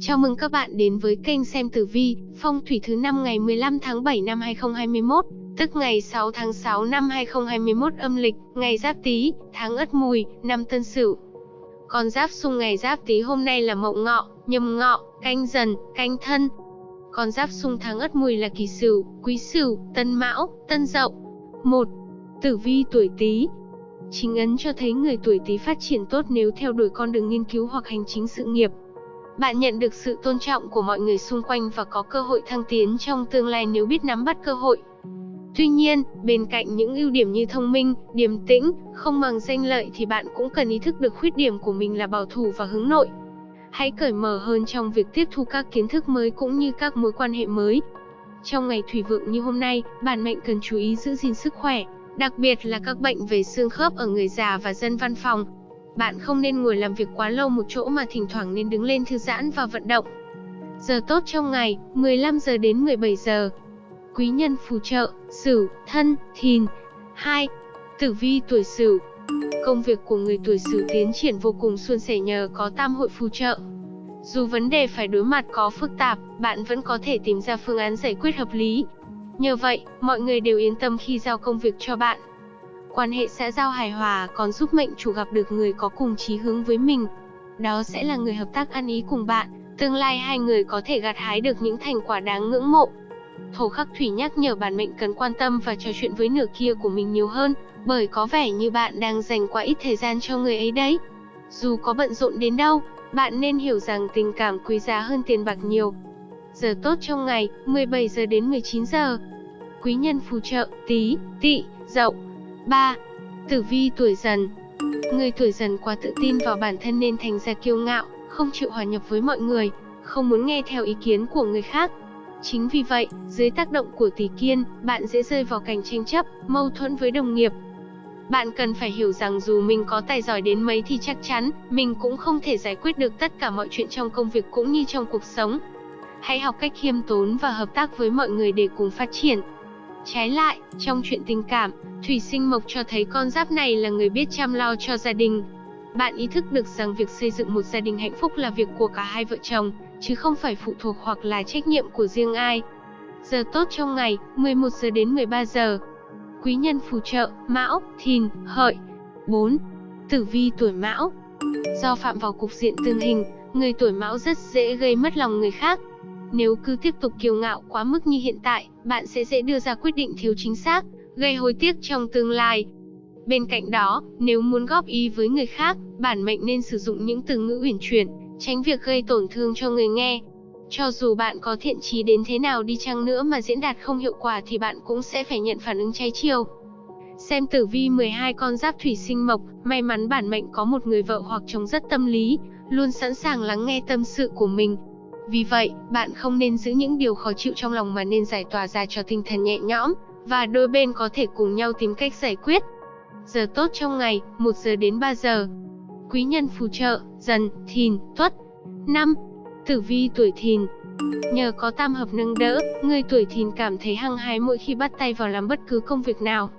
Chào mừng các bạn đến với kênh xem tử vi, phong thủy thứ năm ngày 15 tháng 7 năm 2021, tức ngày 6 tháng 6 năm 2021 âm lịch, ngày Giáp Tý, tháng Ất Mùi, năm Tân Sửu. Con giáp xung ngày Giáp Tý hôm nay là Mậu Ngọ, Nhâm Ngọ, Canh Dần, Canh Thân. Con giáp xung tháng Ất Mùi là Kỷ Sửu, Quý Sửu, Tân Mão, Tân Dậu. 1. Tử vi tuổi Tý, Chính ấn cho thấy người tuổi Tý phát triển tốt nếu theo đuổi con đường nghiên cứu hoặc hành chính sự nghiệp. Bạn nhận được sự tôn trọng của mọi người xung quanh và có cơ hội thăng tiến trong tương lai nếu biết nắm bắt cơ hội. Tuy nhiên, bên cạnh những ưu điểm như thông minh, điềm tĩnh, không màng danh lợi thì bạn cũng cần ý thức được khuyết điểm của mình là bảo thủ và hướng nội. Hãy cởi mở hơn trong việc tiếp thu các kiến thức mới cũng như các mối quan hệ mới. Trong ngày thủy vượng như hôm nay, bản mệnh cần chú ý giữ gìn sức khỏe, đặc biệt là các bệnh về xương khớp ở người già và dân văn phòng. Bạn không nên ngồi làm việc quá lâu một chỗ mà thỉnh thoảng nên đứng lên thư giãn và vận động. Giờ tốt trong ngày, 15 giờ đến 17 giờ. Quý nhân phù trợ, Sửu, Thân, Thìn. 2. Tử vi tuổi Sửu. Công việc của người tuổi Sửu tiến triển vô cùng suôn sẻ nhờ có tam hội phù trợ. Dù vấn đề phải đối mặt có phức tạp, bạn vẫn có thể tìm ra phương án giải quyết hợp lý. Nhờ vậy, mọi người đều yên tâm khi giao công việc cho bạn. Quan hệ xã giao hài hòa còn giúp mệnh chủ gặp được người có cùng chí hướng với mình. Đó sẽ là người hợp tác ăn ý cùng bạn, tương lai hai người có thể gặt hái được những thành quả đáng ngưỡng mộ. Thổ khắc thủy nhắc nhở bản mệnh cần quan tâm và trò chuyện với nửa kia của mình nhiều hơn, bởi có vẻ như bạn đang dành quá ít thời gian cho người ấy đấy. Dù có bận rộn đến đâu, bạn nên hiểu rằng tình cảm quý giá hơn tiền bạc nhiều. Giờ tốt trong ngày, 17 giờ đến 19 giờ. Quý nhân phù trợ, tí, tỵ, dậu. 3. Tử vi tuổi dần Người tuổi dần quá tự tin vào bản thân nên thành ra kiêu ngạo, không chịu hòa nhập với mọi người, không muốn nghe theo ý kiến của người khác. Chính vì vậy, dưới tác động của tỷ kiên, bạn dễ rơi vào cảnh tranh chấp, mâu thuẫn với đồng nghiệp. Bạn cần phải hiểu rằng dù mình có tài giỏi đến mấy thì chắc chắn, mình cũng không thể giải quyết được tất cả mọi chuyện trong công việc cũng như trong cuộc sống. Hãy học cách khiêm tốn và hợp tác với mọi người để cùng phát triển. Trái lại, trong chuyện tình cảm, Thủy sinh mộc cho thấy con giáp này là người biết chăm lo cho gia đình. Bạn ý thức được rằng việc xây dựng một gia đình hạnh phúc là việc của cả hai vợ chồng, chứ không phải phụ thuộc hoặc là trách nhiệm của riêng ai. Giờ tốt trong ngày, 11 giờ đến 13 giờ. Quý nhân phù trợ, Mão, Thìn, Hợi. 4. Tử vi tuổi Mão. Do phạm vào cục diện tương hình, người tuổi Mão rất dễ gây mất lòng người khác, nếu cứ tiếp tục kiêu ngạo quá mức như hiện tại, bạn sẽ dễ đưa ra quyết định thiếu chính xác, gây hối tiếc trong tương lai. Bên cạnh đó, nếu muốn góp ý với người khác, bản mệnh nên sử dụng những từ ngữ uyển chuyển, tránh việc gây tổn thương cho người nghe. Cho dù bạn có thiện trí đến thế nào đi chăng nữa mà diễn đạt không hiệu quả thì bạn cũng sẽ phải nhận phản ứng trái chiều. Xem tử vi 12 con giáp thủy sinh mộc, may mắn bản mệnh có một người vợ hoặc chồng rất tâm lý, luôn sẵn sàng lắng nghe tâm sự của mình, vì vậy, bạn không nên giữ những điều khó chịu trong lòng mà nên giải tỏa ra cho tinh thần nhẹ nhõm, và đôi bên có thể cùng nhau tìm cách giải quyết. Giờ tốt trong ngày, 1 giờ đến 3 giờ. Quý nhân phù trợ, dần, thìn, tuất. 5. Tử vi tuổi thìn Nhờ có tam hợp nâng đỡ, người tuổi thìn cảm thấy hăng hái mỗi khi bắt tay vào làm bất cứ công việc nào.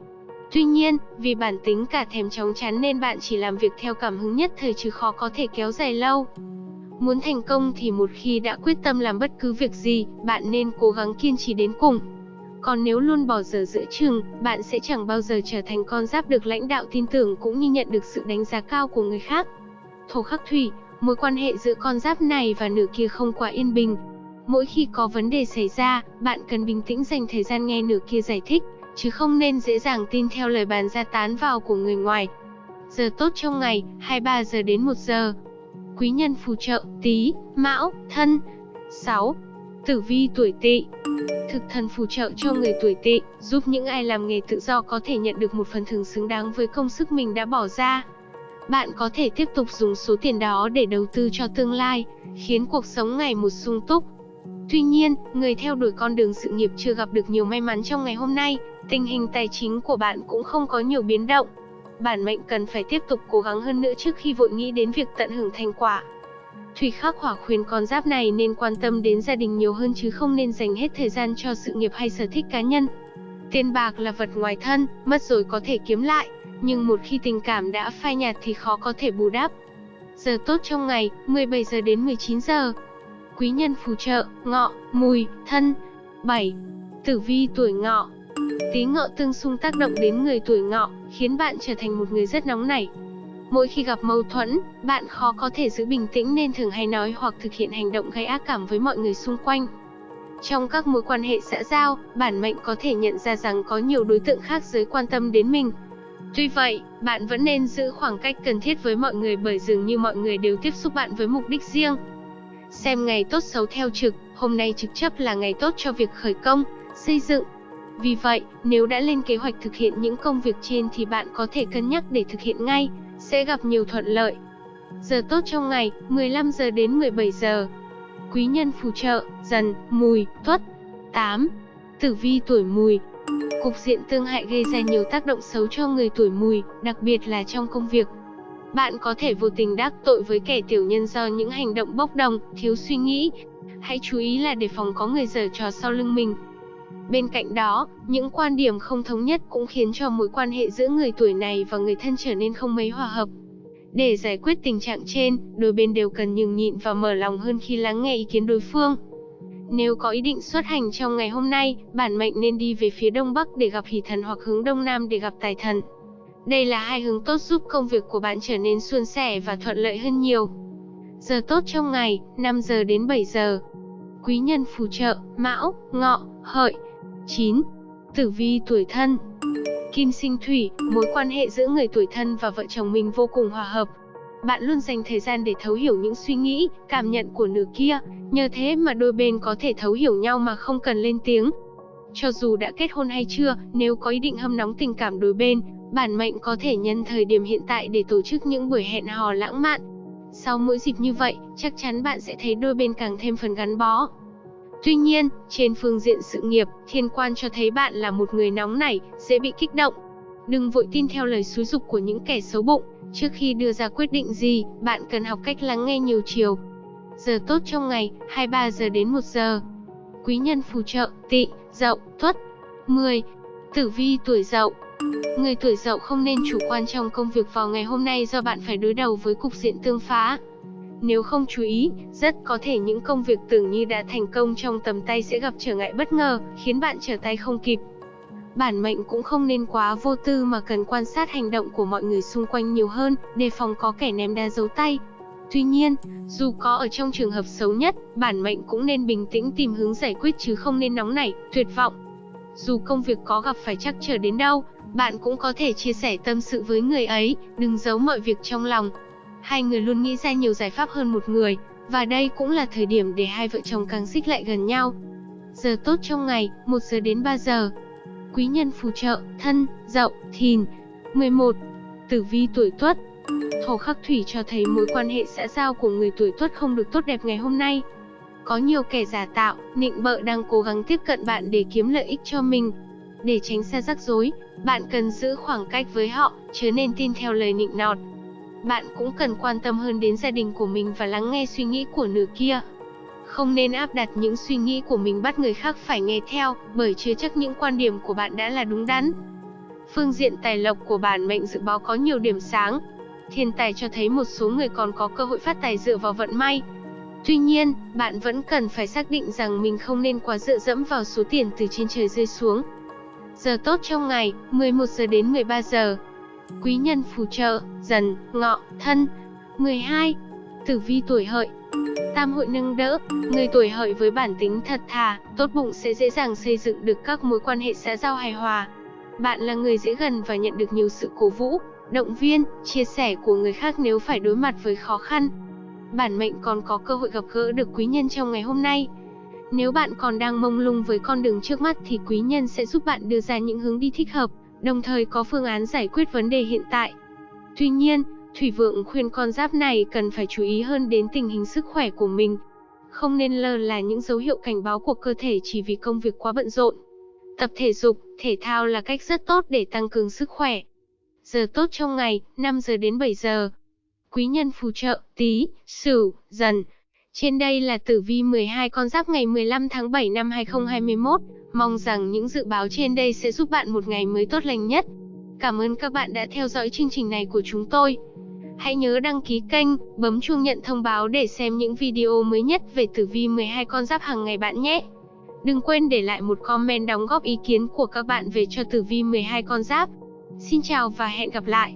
Tuy nhiên, vì bản tính cả thèm chóng chán nên bạn chỉ làm việc theo cảm hứng nhất thời chứ khó có thể kéo dài lâu. Muốn thành công thì một khi đã quyết tâm làm bất cứ việc gì, bạn nên cố gắng kiên trì đến cùng. Còn nếu luôn bỏ dở giữa chừng, bạn sẽ chẳng bao giờ trở thành con giáp được lãnh đạo tin tưởng cũng như nhận được sự đánh giá cao của người khác. Thổ khắc thủy, mối quan hệ giữa con giáp này và nửa kia không quá yên bình. Mỗi khi có vấn đề xảy ra, bạn cần bình tĩnh dành thời gian nghe nửa kia giải thích, chứ không nên dễ dàng tin theo lời bàn ra tán vào của người ngoài. Giờ tốt trong ngày, 23 giờ đến 1 giờ quý nhân phù trợ, Tý, Mão, Thân. 6. Tử vi tuổi Tỵ. Thực thần phù trợ cho người tuổi Tỵ, giúp những ai làm nghề tự do có thể nhận được một phần thưởng xứng đáng với công sức mình đã bỏ ra. Bạn có thể tiếp tục dùng số tiền đó để đầu tư cho tương lai, khiến cuộc sống ngày một sung túc. Tuy nhiên, người theo đuổi con đường sự nghiệp chưa gặp được nhiều may mắn trong ngày hôm nay, tình hình tài chính của bạn cũng không có nhiều biến động bản mệnh cần phải tiếp tục cố gắng hơn nữa trước khi vội nghĩ đến việc tận hưởng thành quả. Thủy khắc hỏa khuyên con giáp này nên quan tâm đến gia đình nhiều hơn chứ không nên dành hết thời gian cho sự nghiệp hay sở thích cá nhân. Tiền bạc là vật ngoài thân, mất rồi có thể kiếm lại, nhưng một khi tình cảm đã phai nhạt thì khó có thể bù đắp. Giờ tốt trong ngày, 17 giờ đến 19 giờ. Quý nhân phù trợ, ngọ, mùi, thân. 7. Tử vi tuổi ngọ Tí ngọ tương xung tác động đến người tuổi ngọ, khiến bạn trở thành một người rất nóng nảy. Mỗi khi gặp mâu thuẫn, bạn khó có thể giữ bình tĩnh nên thường hay nói hoặc thực hiện hành động gây ác cảm với mọi người xung quanh. Trong các mối quan hệ xã giao, bản mệnh có thể nhận ra rằng có nhiều đối tượng khác giới quan tâm đến mình. Tuy vậy, bạn vẫn nên giữ khoảng cách cần thiết với mọi người bởi dường như mọi người đều tiếp xúc bạn với mục đích riêng. Xem ngày tốt xấu theo trực, hôm nay trực chấp là ngày tốt cho việc khởi công, xây dựng. Vì vậy, nếu đã lên kế hoạch thực hiện những công việc trên thì bạn có thể cân nhắc để thực hiện ngay, sẽ gặp nhiều thuận lợi. Giờ tốt trong ngày, 15 giờ đến 17 giờ. Quý nhân phù trợ, dần, mùi, tuất. 8. Tử vi tuổi mùi, Cục diện tương hại gây ra nhiều tác động xấu cho người tuổi mùi, đặc biệt là trong công việc. Bạn có thể vô tình đắc tội với kẻ tiểu nhân do những hành động bốc đồng, thiếu suy nghĩ. Hãy chú ý là để phòng có người giở trò sau lưng mình. Bên cạnh đó, những quan điểm không thống nhất cũng khiến cho mối quan hệ giữa người tuổi này và người thân trở nên không mấy hòa hợp. Để giải quyết tình trạng trên, đôi bên đều cần nhường nhịn và mở lòng hơn khi lắng nghe ý kiến đối phương. Nếu có ý định xuất hành trong ngày hôm nay, bản mệnh nên đi về phía đông bắc để gặp hỷ thần hoặc hướng đông nam để gặp tài thần. Đây là hai hướng tốt giúp công việc của bạn trở nên suôn sẻ và thuận lợi hơn nhiều. Giờ tốt trong ngày, 5 giờ đến 7 giờ. Quý nhân phù trợ, Mão, Ngọ, Hợi. 9. Tử vi tuổi thân Kim sinh thủy, mối quan hệ giữa người tuổi thân và vợ chồng mình vô cùng hòa hợp. Bạn luôn dành thời gian để thấu hiểu những suy nghĩ, cảm nhận của nửa kia, nhờ thế mà đôi bên có thể thấu hiểu nhau mà không cần lên tiếng. Cho dù đã kết hôn hay chưa, nếu có ý định hâm nóng tình cảm đôi bên, bản mệnh có thể nhân thời điểm hiện tại để tổ chức những buổi hẹn hò lãng mạn. Sau mỗi dịp như vậy, chắc chắn bạn sẽ thấy đôi bên càng thêm phần gắn bó. Tuy nhiên, trên phương diện sự nghiệp, thiên quan cho thấy bạn là một người nóng nảy, dễ bị kích động. Đừng vội tin theo lời xúi dục của những kẻ xấu bụng, trước khi đưa ra quyết định gì, bạn cần học cách lắng nghe nhiều chiều. Giờ tốt trong ngày, 23 giờ đến 1 giờ. Quý nhân phù trợ, tị, dậu, tuất. 10. Tử vi tuổi dậu Người tuổi dậu không nên chủ quan trong công việc vào ngày hôm nay do bạn phải đối đầu với cục diện tương phá. Nếu không chú ý, rất có thể những công việc tưởng như đã thành công trong tầm tay sẽ gặp trở ngại bất ngờ, khiến bạn trở tay không kịp. Bản mệnh cũng không nên quá vô tư mà cần quan sát hành động của mọi người xung quanh nhiều hơn, đề phòng có kẻ ném đá giấu tay. Tuy nhiên, dù có ở trong trường hợp xấu nhất, bản mệnh cũng nên bình tĩnh tìm hướng giải quyết chứ không nên nóng nảy, tuyệt vọng. Dù công việc có gặp phải trắc trở đến đâu, bạn cũng có thể chia sẻ tâm sự với người ấy, đừng giấu mọi việc trong lòng, Hai người luôn nghĩ ra nhiều giải pháp hơn một người, và đây cũng là thời điểm để hai vợ chồng càng xích lại gần nhau. Giờ tốt trong ngày, 1 giờ đến 3 giờ. Quý nhân phù trợ, thân, dậu, thìn. 11. Tử vi tuổi tuất Thổ khắc thủy cho thấy mối quan hệ xã giao của người tuổi tuất không được tốt đẹp ngày hôm nay. Có nhiều kẻ giả tạo, nịnh bợ đang cố gắng tiếp cận bạn để kiếm lợi ích cho mình. Để tránh xa rắc rối, bạn cần giữ khoảng cách với họ, chớ nên tin theo lời nịnh nọt, bạn cũng cần quan tâm hơn đến gia đình của mình và lắng nghe suy nghĩ của nửa kia. Không nên áp đặt những suy nghĩ của mình bắt người khác phải nghe theo, bởi chưa chắc những quan điểm của bạn đã là đúng đắn. Phương diện tài lộc của bản mệnh dự báo có nhiều điểm sáng. Thiên tài cho thấy một số người còn có cơ hội phát tài dựa vào vận may. Tuy nhiên, bạn vẫn cần phải xác định rằng mình không nên quá dựa dẫm vào số tiền từ trên trời rơi xuống. Giờ tốt trong ngày, 11 giờ đến 13 giờ. Quý nhân phù trợ, dần, ngọ, thân. 12. Tử vi tuổi hợi Tam hội nâng đỡ, người tuổi hợi với bản tính thật thà, tốt bụng sẽ dễ dàng xây dựng được các mối quan hệ xã giao hài hòa. Bạn là người dễ gần và nhận được nhiều sự cổ vũ, động viên, chia sẻ của người khác nếu phải đối mặt với khó khăn. Bản mệnh còn có cơ hội gặp gỡ được quý nhân trong ngày hôm nay. Nếu bạn còn đang mông lung với con đường trước mắt thì quý nhân sẽ giúp bạn đưa ra những hướng đi thích hợp đồng thời có phương án giải quyết vấn đề hiện tại. Tuy nhiên, Thủy Vượng khuyên con giáp này cần phải chú ý hơn đến tình hình sức khỏe của mình. Không nên lơ là những dấu hiệu cảnh báo của cơ thể chỉ vì công việc quá bận rộn. Tập thể dục, thể thao là cách rất tốt để tăng cường sức khỏe. Giờ tốt trong ngày, 5 giờ đến 7 giờ. Quý nhân phù trợ, tí, sửu, dần. Trên đây là tử vi 12 con giáp ngày 15 tháng 7 năm 2021. Mong rằng những dự báo trên đây sẽ giúp bạn một ngày mới tốt lành nhất. Cảm ơn các bạn đã theo dõi chương trình này của chúng tôi. Hãy nhớ đăng ký kênh, bấm chuông nhận thông báo để xem những video mới nhất về tử vi 12 con giáp hàng ngày bạn nhé. Đừng quên để lại một comment đóng góp ý kiến của các bạn về cho tử vi 12 con giáp. Xin chào và hẹn gặp lại.